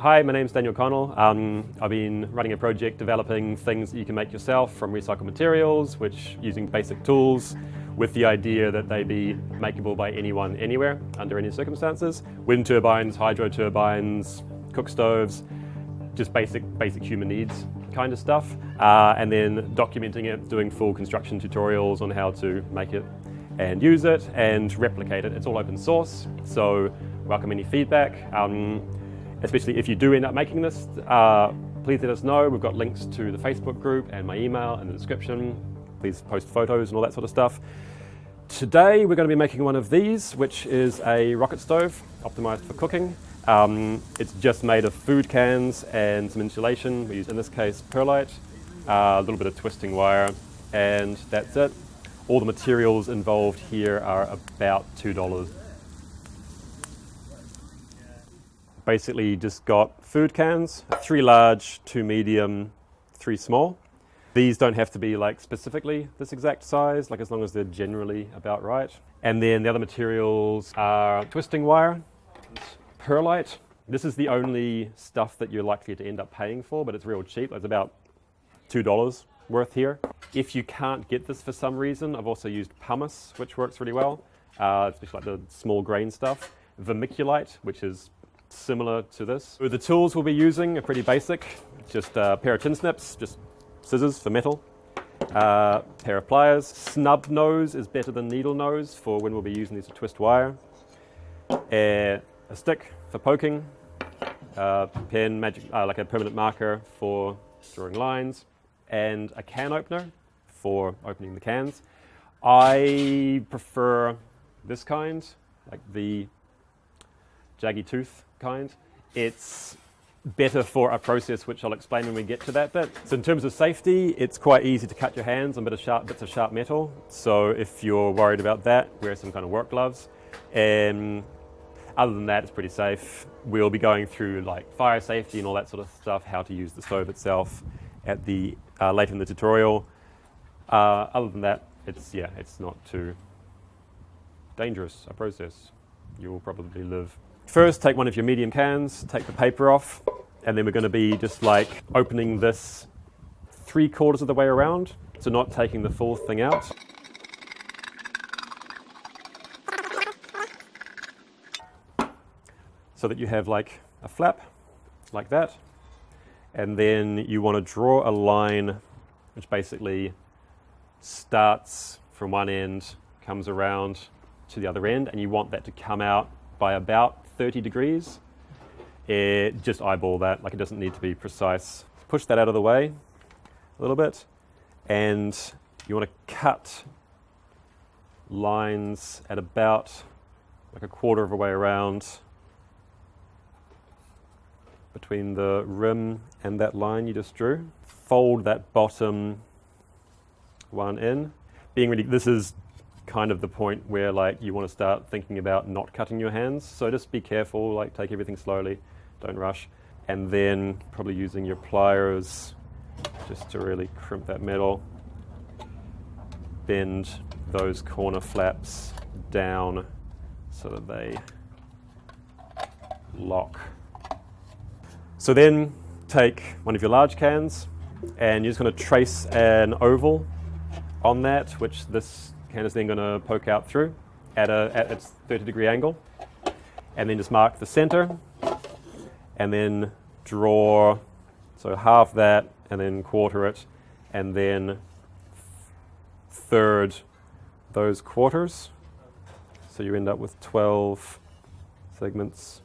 Hi, my name's Daniel Connell. Um, I've been running a project developing things that you can make yourself from recycled materials, which using basic tools with the idea that they be makeable by anyone anywhere under any circumstances. Wind turbines, hydro turbines, cook stoves, just basic, basic human needs kind of stuff. Uh, and then documenting it, doing full construction tutorials on how to make it and use it and replicate it. It's all open source, so welcome any feedback. Um, especially if you do end up making this, uh, please let us know. We've got links to the Facebook group and my email in the description. Please post photos and all that sort of stuff. Today we're going to be making one of these, which is a rocket stove optimized for cooking. Um, it's just made of food cans and some insulation. We use, in this case, perlite, uh, a little bit of twisting wire, and that's it. All the materials involved here are about $2 basically just got food cans, three large, two medium, three small. These don't have to be like specifically this exact size, like as long as they're generally about right. And then the other materials are twisting wire, perlite. This is the only stuff that you're likely to end up paying for, but it's real cheap. It's about $2 worth here. If you can't get this for some reason, I've also used pumice, which works really well, uh, especially like the small grain stuff. Vermiculite, which is similar to this. The tools we'll be using are pretty basic. Just a pair of tin snips, just scissors for metal, uh, pair of pliers. Snub nose is better than needle nose for when we'll be using these to twist wire. a stick for poking, uh, pen, magic, uh, like a permanent marker for drawing lines, and a can opener for opening the cans. I prefer this kind, like the jaggy tooth kind. It's better for a process which I'll explain when we get to that bit. So in terms of safety, it's quite easy to cut your hands on bit of sharp, bits of sharp metal. So if you're worried about that, wear some kind of work gloves. And other than that, it's pretty safe. We'll be going through like fire safety and all that sort of stuff, how to use the stove itself at the uh, later in the tutorial. Uh, other than that, it's yeah, it's not too dangerous a process. You will probably live First, take one of your medium cans, take the paper off, and then we're going to be just like opening this three quarters of the way around, so not taking the full thing out. So that you have like a flap, like that, and then you want to draw a line which basically starts from one end, comes around to the other end, and you want that to come out by about 30 degrees. It, just eyeball that, like it doesn't need to be precise. Push that out of the way a little bit, and you want to cut lines at about like a quarter of a way around between the rim and that line you just drew. Fold that bottom one in. Being really, this is kind of the point where like you want to start thinking about not cutting your hands. So just be careful, like take everything slowly, don't rush. And then probably using your pliers just to really crimp that metal. Bend those corner flaps down so that they lock. So then take one of your large cans and you're just going to trace an oval on that, which this can is then going to poke out through at, a, at its 30 degree angle. And then just mark the center and then draw, so half that and then quarter it and then third those quarters. So you end up with 12 segments.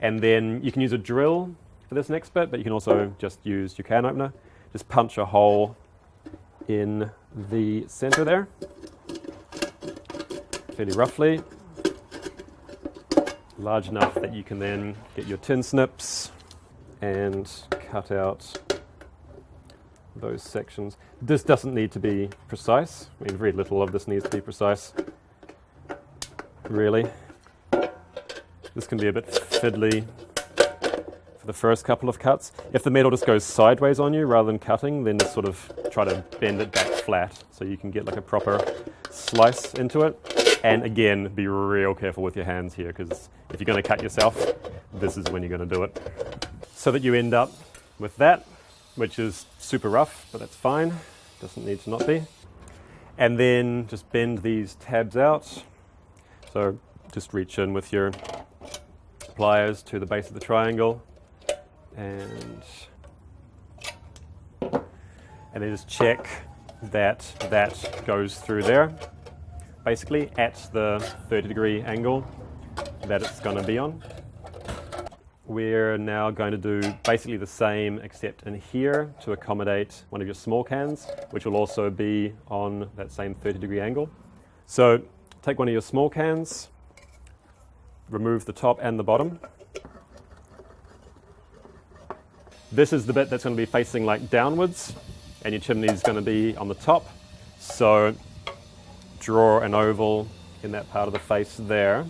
And then you can use a drill for this next bit, but you can also just use your can opener. Just punch a hole in the center there fairly roughly, large enough that you can then get your tin snips and cut out those sections. This doesn't need to be precise. I mean, very little of this needs to be precise, really. This can be a bit fiddly for the first couple of cuts. If the metal just goes sideways on you rather than cutting, then just sort of try to bend it back flat so you can get like a proper slice into it. And again, be real careful with your hands here because if you're going to cut yourself, this is when you're going to do it. so that you end up with that, which is super rough, but that's fine. Doesn't need to not be. And then just bend these tabs out. So just reach in with your pliers to the base of the triangle and and then just check that that goes through there basically at the 30 degree angle that it's going to be on. We're now going to do basically the same except in here to accommodate one of your small cans, which will also be on that same 30 degree angle. So take one of your small cans, remove the top and the bottom. This is the bit that's going to be facing like downwards and your chimney is going to be on the top. So draw an oval in that part of the face there.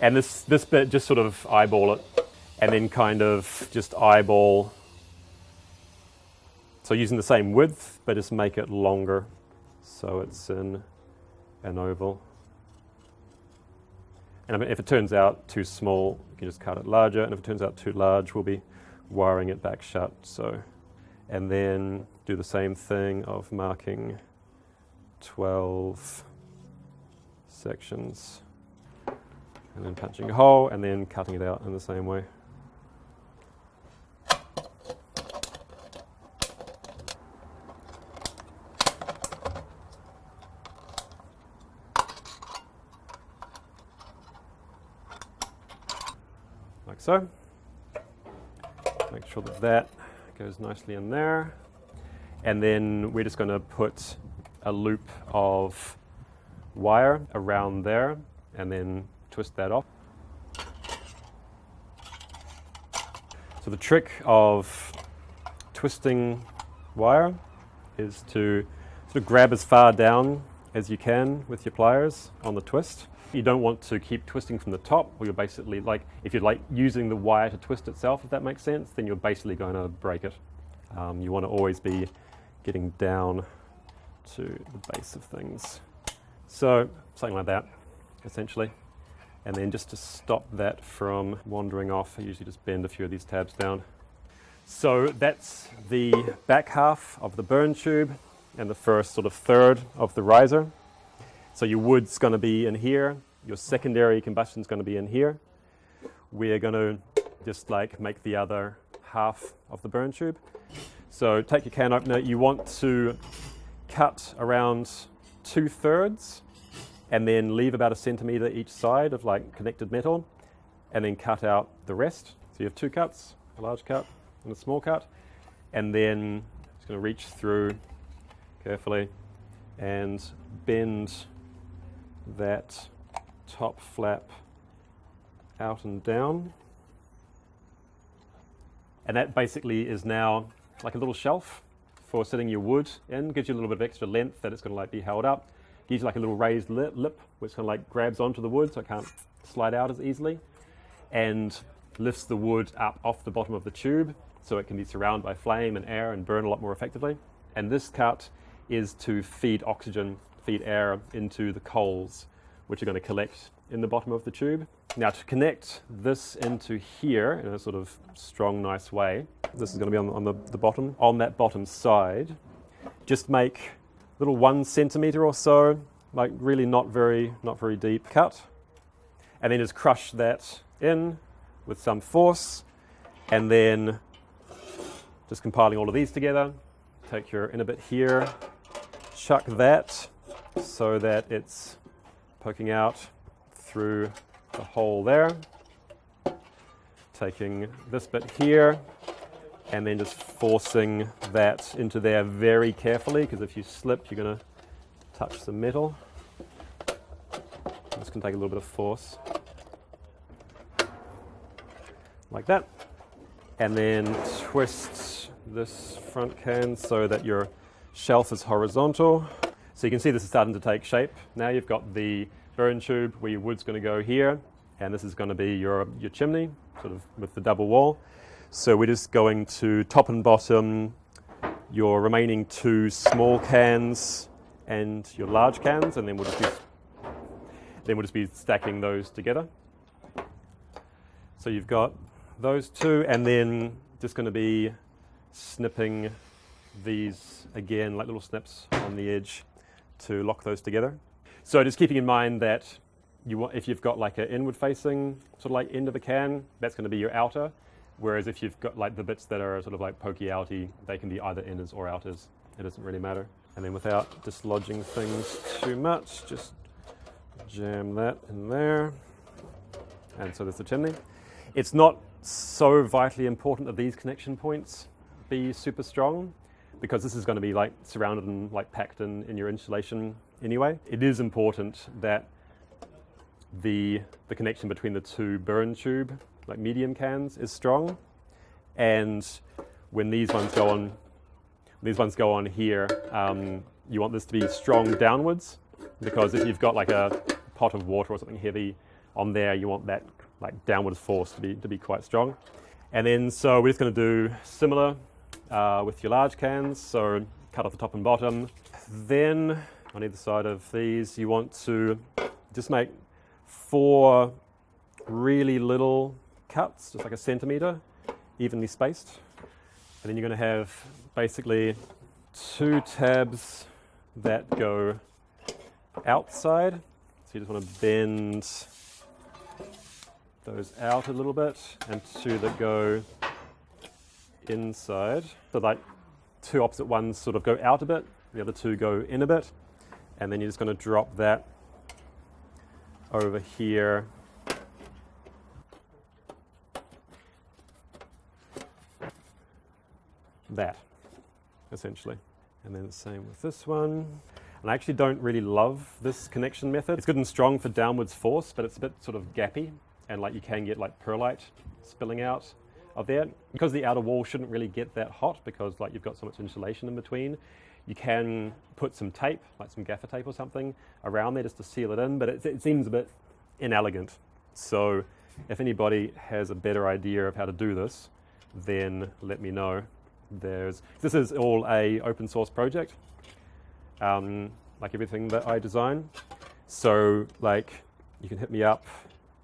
And this, this bit, just sort of eyeball it and then kind of just eyeball. So using the same width, but just make it longer. So it's in an oval. And if it turns out too small, you can just cut it larger. And if it turns out too large, we'll be wiring it back shut. So, and then do the same thing of marking 12 sections and then punching a hole and then cutting it out in the same way. Like so. Make sure that that goes nicely in there. And then we're just going to put a loop of wire around there and then twist that off. So the trick of twisting wire is to sort of grab as far down as you can with your pliers on the twist. You don't want to keep twisting from the top, or you're basically like, if you're like using the wire to twist itself, if that makes sense, then you're basically going to break it. Um, you want to always be getting down to the base of things. So something like that, essentially. And then just to stop that from wandering off, I usually just bend a few of these tabs down. So that's the back half of the burn tube and the first sort of third of the riser. So your wood's going to be in here, your secondary combustion's going to be in here. We're going to just like make the other half of the burn tube. So take your can opener, you want to cut around two thirds and then leave about a centimeter each side of like connected metal and then cut out the rest. So you have two cuts, a large cut and a small cut. And then just going to reach through carefully and bend that top flap out and down. And that basically is now like a little shelf for sitting your wood in. Gives you a little bit of extra length that it's going to like be held up. Gives you like a little raised lip, lip which kind of like grabs onto the wood so it can't slide out as easily. And lifts the wood up off the bottom of the tube so it can be surrounded by flame and air and burn a lot more effectively. And this cut is to feed oxygen, feed air into the coals, which are going to collect in the bottom of the tube. Now to connect this into here in a sort of strong, nice way, this is going to be on, on the, the bottom. On that bottom side, just make a little one centimeter or so, like really not very, not very deep cut. And then just crush that in with some force. And then just compiling all of these together, take your inner bit here, chuck that so that it's poking out through the hole there. Taking this bit here and then just forcing that into there very carefully because if you slip you're going to touch the metal. This can take a little bit of force. Like that. And then twist this front can so that your shelf is horizontal. So you can see this is starting to take shape. Now you've got the burn tube where your wood's going to go here, and this is going to be your, your chimney, sort of with the double wall. So we're just going to top and bottom your remaining two small cans and your large cans, and then we'll just be, then we'll just be stacking those together. So you've got those two, and then just going to be snipping these again, like little snips on the edge to lock those together. So just keeping in mind that you want, if you've got like an inward facing sort of like end of the can, that's going to be your outer. Whereas if you've got like the bits that are sort of like pokey outy, they can be either inners or outers. It doesn't really matter. And then without dislodging things too much, just jam that in there. And so there's the chimney. It's not so vitally important that these connection points be super strong because this is going to be like surrounded and like packed in, in your insulation anyway. It is important that the, the connection between the two burn tube, like medium cans, is strong. And when these ones go on, these ones go on here, um, you want this to be strong downwards because if you've got like a pot of water or something heavy on there, you want that like downwards force to be to be quite strong. And then so we're just going to do similar uh, with your large cans. So cut off the top and bottom. Then on either side of these, you want to just make four really little cuts, just like a centimeter, evenly spaced. And then you're going to have basically two tabs that go outside. So you just want to bend those out a little bit and two that go inside. So like two opposite ones sort of go out a bit, the other two go in a bit. And then you're just going to drop that over here. That, essentially. And then the same with this one. And I actually don't really love this connection method. It's good and strong for downwards force, but it's a bit sort of gappy and like you can get like perlite spilling out of there. Because the outer wall shouldn't really get that hot because like you've got so much insulation in between, you can put some tape, like some gaffer tape or something, around there just to seal it in, but it, it seems a bit inelegant. So if anybody has a better idea of how to do this, then let me know. There's, this is all a open source project, um, like everything that I design. So like you can hit me up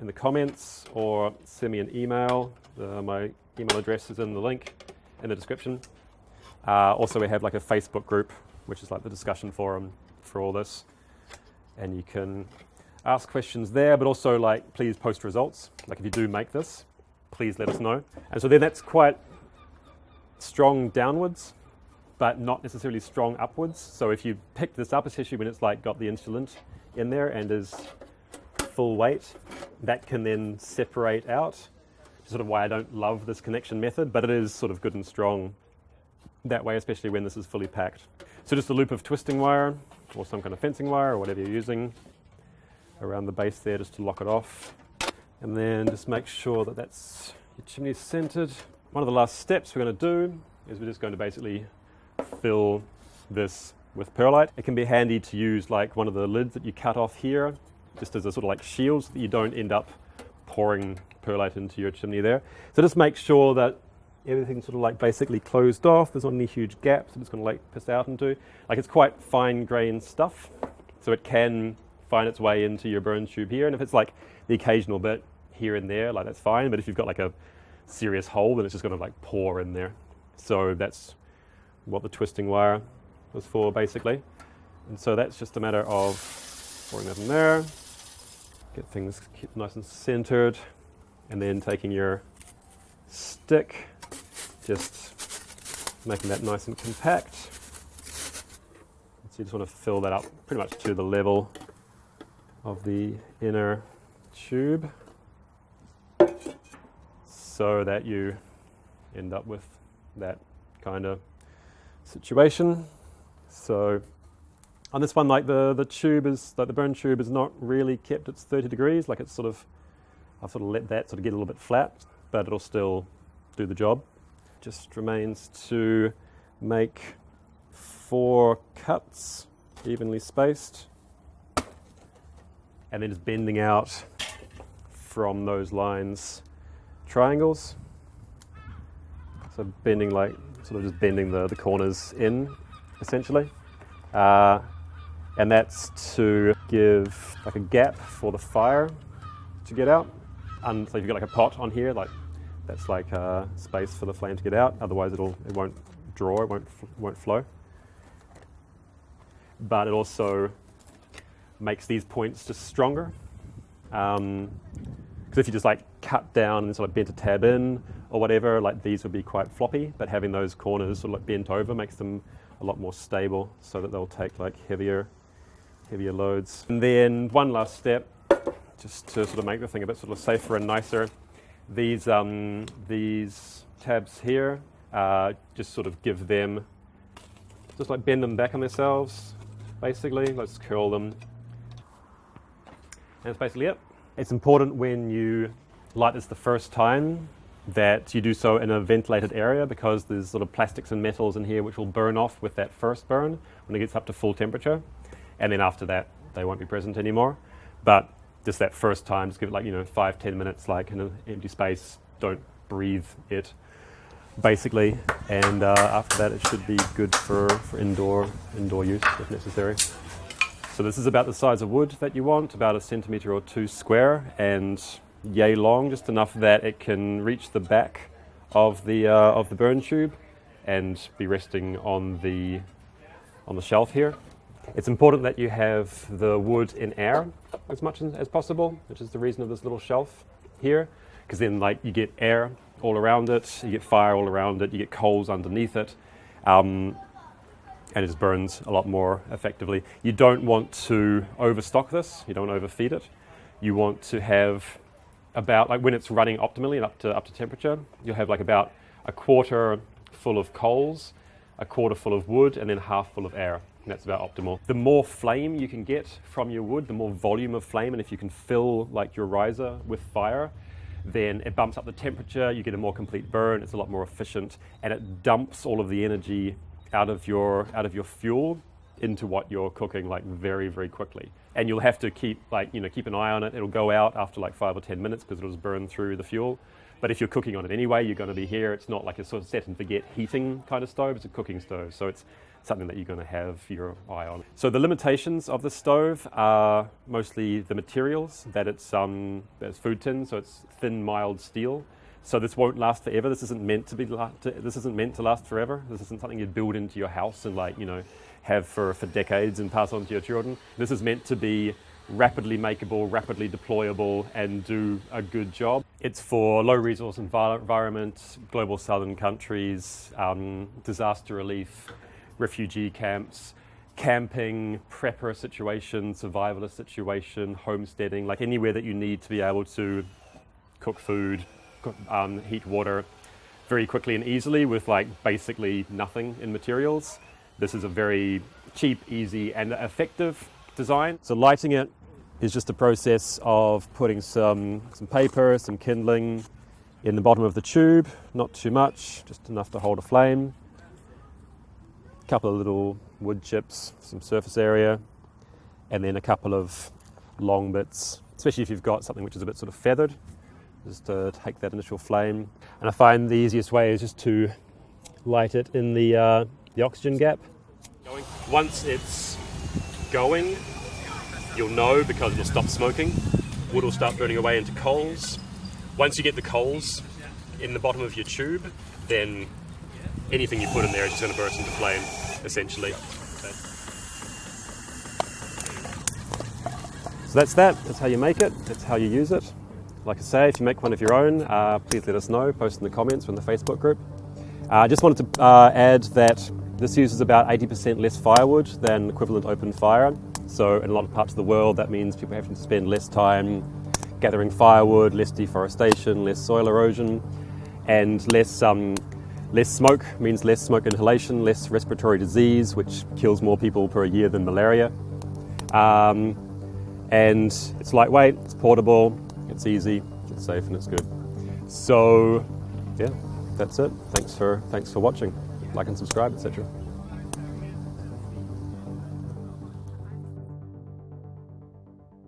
in the comments or send me an email. Uh, my email address is in the link in the description. Uh, also, we have like a Facebook group, which is like the discussion forum for all this. And you can ask questions there, but also like please post results. Like if you do make this, please let us know. And so then that's quite strong downwards, but not necessarily strong upwards. So if you pick this up, especially when it's like got the insulant in there and is full weight, that can then separate out. Sort of why I don't love this connection method, but it is sort of good and strong that way, especially when this is fully packed. So just a loop of twisting wire or some kind of fencing wire or whatever you're using around the base there just to lock it off. And then just make sure that that's your chimney centered. One of the last steps we're going to do is we're just going to basically fill this with perlite. It can be handy to use like one of the lids that you cut off here just as a sort of like shield so that you don't end up pouring perlite into your chimney there. So just make sure that everything's sort of like basically closed off. There's not any huge gaps that it's going to like piss out into. Like it's quite fine grained stuff, so it can find its way into your burn tube here. And if it's like the occasional bit here and there, like that's fine. But if you've got like a serious hole, then it's just going to like pour in there. So that's what the twisting wire was for basically. And so that's just a matter of pouring that in there get things nice and centered and then taking your stick just making that nice and compact so you just want to fill that up pretty much to the level of the inner tube so that you end up with that kind of situation so on this one, like the, the tube is, like the burn tube is not really kept at 30 degrees, like it's sort of, I've sort of let that sort of get a little bit flat, but it'll still do the job. Just remains to make four cuts evenly spaced and then just bending out from those lines triangles. So bending like, sort of just bending the, the corners in essentially. Uh, and that's to give like a gap for the fire to get out. And so if you've got like a pot on here, like That's like uh, space for the flame to get out. Otherwise, it'll it won't draw. It won't won't flow. But it also makes these points just stronger. Because um, if you just like cut down and sort of bent a tab in or whatever, like these would be quite floppy. But having those corners sort of like bent over makes them a lot more stable, so that they'll take like heavier heavier loads. And then one last step, just to sort of make the thing a bit sort of safer and nicer. These um, these tabs here, uh, just sort of give them, just like bend them back on themselves, basically. Let's curl them. And that's basically it. It's important when you light this the first time that you do so in a ventilated area because there's sort of plastics and metals in here which will burn off with that first burn when it gets up to full temperature. And then after that, they won't be present anymore. But just that first time, just give it like, you know, five, ten minutes, like in an empty space. Don't breathe it, basically. And uh, after that, it should be good for, for indoor, indoor use if necessary. So this is about the size of wood that you want, about a centimetre or two square, and yay long, just enough that it can reach the back of the, uh, of the burn tube and be resting on the, on the shelf here. It's important that you have the wood in air as much as possible, which is the reason of this little shelf here, because then like you get air all around it, you get fire all around it, you get coals underneath it, um, and it just burns a lot more effectively. You don't want to overstock this, you don't overfeed it. You want to have about, like when it's running optimally and up to, up to temperature, you'll have like about a quarter full of coals, a quarter full of wood, and then half full of air. That's about optimal. The more flame you can get from your wood, the more volume of flame, and if you can fill like your riser with fire, then it bumps up the temperature, you get a more complete burn, it's a lot more efficient, and it dumps all of the energy out of your out of your fuel into what you're cooking like very very quickly and you'll have to keep like you know keep an eye on it. It'll go out after like five or ten minutes because it'll just burn through the fuel. But if you're cooking on it anyway you're going to be here. It's not like a sort of set and forget heating kind of stove. It's a cooking stove. So it's something that you're going to have your eye on. So the limitations of the stove are mostly the materials that it's um it's food tin. So it's thin mild steel. So this won't last forever. This isn't meant to be. To, this isn't meant to last forever. This isn't something you'd build into your house and like you know have for for decades and pass on to your children. This is meant to be rapidly makeable, rapidly deployable, and do a good job. It's for low resource environment, global southern countries, um, disaster relief, refugee camps, camping, prepper situation, survivalist situation, homesteading, like anywhere that you need to be able to cook food, um, heat water very quickly and easily with like basically nothing in materials. This is a very cheap, easy and effective design. So lighting it is just a process of putting some, some paper, some kindling in the bottom of the tube, not too much, just enough to hold a flame. A couple of little wood chips, some surface area, and then a couple of long bits, especially if you've got something which is a bit sort of feathered just to take that initial flame. And I find the easiest way is just to light it in the, uh, the oxygen gap. Once it's going, you'll know because it'll stop smoking. Wood will start burning away into coals. Once you get the coals in the bottom of your tube, then anything you put in there is just going to burst into flame, essentially. So that's that. That's how you make it. That's how you use it. Like I say, if you make one of your own, uh, please let us know. Post in the comments from the Facebook group. I uh, just wanted to uh, add that this uses about 80% less firewood than equivalent open fire. So in a lot of parts of the world, that means people have to spend less time gathering firewood, less deforestation, less soil erosion, and less um, less smoke means less smoke inhalation, less respiratory disease, which kills more people per year than malaria. Um, and it's lightweight, it's portable, it's easy, it's safe, and it's good. So, yeah, that's it. Thanks for thanks for watching. Like and subscribe, etc.